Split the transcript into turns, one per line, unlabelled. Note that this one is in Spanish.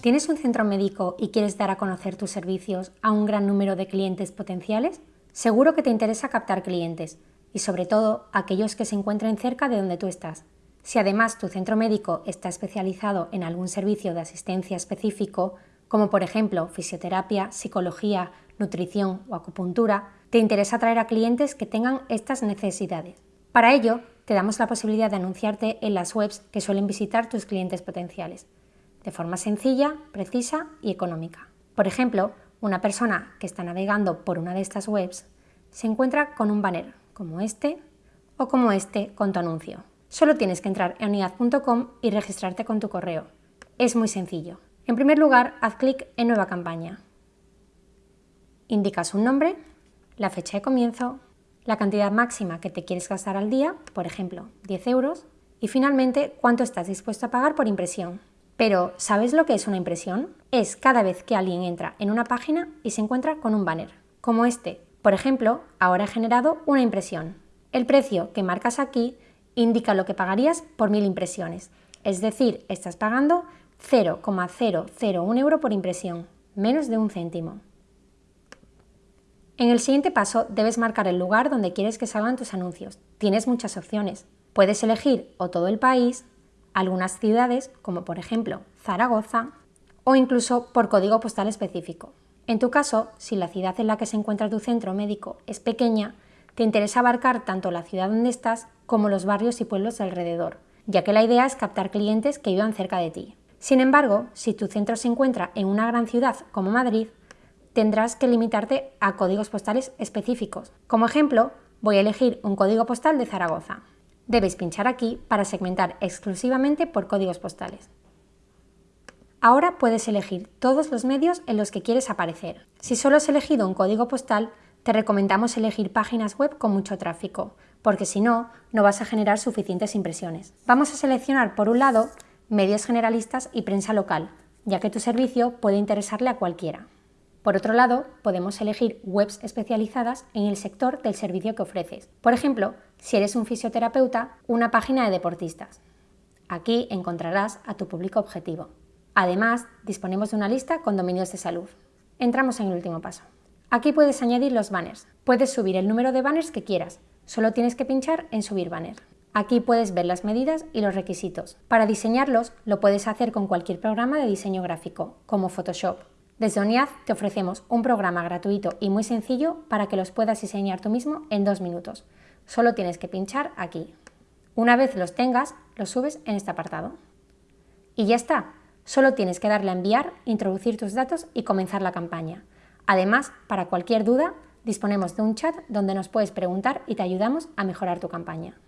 ¿Tienes un centro médico y quieres dar a conocer tus servicios a un gran número de clientes potenciales? Seguro que te interesa captar clientes y sobre todo aquellos que se encuentren cerca de donde tú estás. Si además tu centro médico está especializado en algún servicio de asistencia específico, como por ejemplo fisioterapia, psicología, nutrición o acupuntura, te interesa atraer a clientes que tengan estas necesidades. Para ello, te damos la posibilidad de anunciarte en las webs que suelen visitar tus clientes potenciales, de forma sencilla, precisa y económica. Por ejemplo, una persona que está navegando por una de estas webs se encuentra con un banner como este o como este con tu anuncio. Solo tienes que entrar en unidad.com y registrarte con tu correo. Es muy sencillo. En primer lugar, haz clic en Nueva campaña. Indicas un nombre, la fecha de comienzo, la cantidad máxima que te quieres gastar al día, por ejemplo, 10 euros, y finalmente cuánto estás dispuesto a pagar por impresión. Pero, ¿sabes lo que es una impresión? Es cada vez que alguien entra en una página y se encuentra con un banner, como este. Por ejemplo, ahora he generado una impresión. El precio que marcas aquí indica lo que pagarías por mil impresiones, es decir, estás pagando 0,001 euro por impresión, menos de un céntimo. En el siguiente paso debes marcar el lugar donde quieres que salgan tus anuncios. Tienes muchas opciones. Puedes elegir o todo el país, algunas ciudades, como por ejemplo Zaragoza, o incluso por código postal específico. En tu caso, si la ciudad en la que se encuentra tu centro médico es pequeña, te interesa abarcar tanto la ciudad donde estás como los barrios y pueblos alrededor, ya que la idea es captar clientes que vivan cerca de ti. Sin embargo, si tu centro se encuentra en una gran ciudad como Madrid, tendrás que limitarte a códigos postales específicos. Como ejemplo, voy a elegir un código postal de Zaragoza. Debes pinchar aquí para segmentar exclusivamente por códigos postales. Ahora puedes elegir todos los medios en los que quieres aparecer. Si solo has elegido un código postal, te recomendamos elegir páginas web con mucho tráfico, porque si no, no vas a generar suficientes impresiones. Vamos a seleccionar por un lado medios generalistas y prensa local, ya que tu servicio puede interesarle a cualquiera. Por otro lado, podemos elegir webs especializadas en el sector del servicio que ofreces. Por ejemplo, si eres un fisioterapeuta, una página de deportistas. Aquí encontrarás a tu público objetivo. Además, disponemos de una lista con dominios de salud. Entramos en el último paso. Aquí puedes añadir los banners. Puedes subir el número de banners que quieras. Solo tienes que pinchar en subir banner. Aquí puedes ver las medidas y los requisitos. Para diseñarlos, lo puedes hacer con cualquier programa de diseño gráfico, como Photoshop, desde ONIAD te ofrecemos un programa gratuito y muy sencillo para que los puedas diseñar tú mismo en dos minutos. Solo tienes que pinchar aquí. Una vez los tengas, los subes en este apartado. Y ya está. Solo tienes que darle a enviar, introducir tus datos y comenzar la campaña. Además, para cualquier duda, disponemos de un chat donde nos puedes preguntar y te ayudamos a mejorar tu campaña.